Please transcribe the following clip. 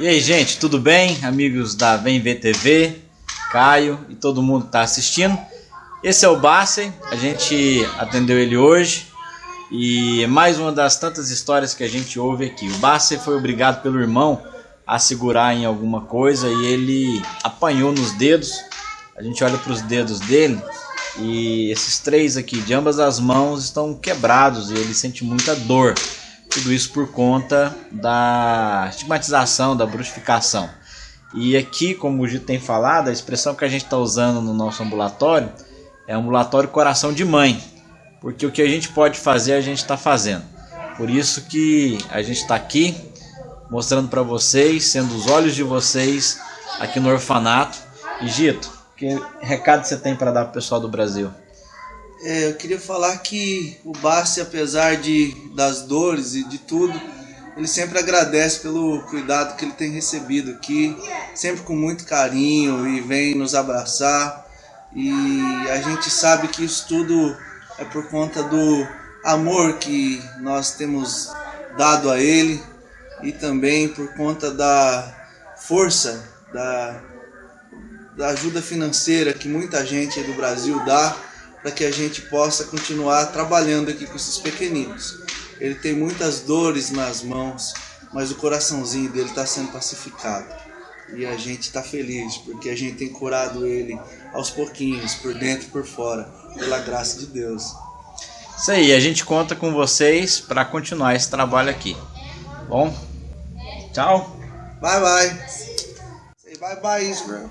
E aí, gente, tudo bem? Amigos da Vem Ver TV, Caio e todo mundo que está assistindo. Esse é o Bassey, a gente atendeu ele hoje e mais uma das tantas histórias que a gente ouve aqui. O Bassey foi obrigado pelo irmão a segurar em alguma coisa e ele apanhou nos dedos. A gente olha para os dedos dele e esses três aqui de ambas as mãos estão quebrados e ele sente muita dor. Tudo isso por conta da estigmatização, da bruxificação. E aqui, como o Gito tem falado, a expressão que a gente está usando no nosso ambulatório é ambulatório coração de mãe. Porque o que a gente pode fazer, a gente está fazendo. Por isso que a gente está aqui mostrando para vocês, sendo os olhos de vocês aqui no orfanato. E Gito, que recado você tem para dar para o pessoal do Brasil? É, eu queria falar que o Bassi, apesar de, das dores e de tudo, ele sempre agradece pelo cuidado que ele tem recebido aqui, sempre com muito carinho e vem nos abraçar. E a gente sabe que isso tudo é por conta do amor que nós temos dado a ele e também por conta da força, da, da ajuda financeira que muita gente do Brasil dá para que a gente possa continuar trabalhando aqui com esses pequeninos. Ele tem muitas dores nas mãos, mas o coraçãozinho dele está sendo pacificado. E a gente está feliz, porque a gente tem curado ele aos pouquinhos, por dentro e por fora, pela graça de Deus. Isso aí, a gente conta com vocês para continuar esse trabalho aqui. Bom, tchau. Bye bye. Say bye bye, Israel.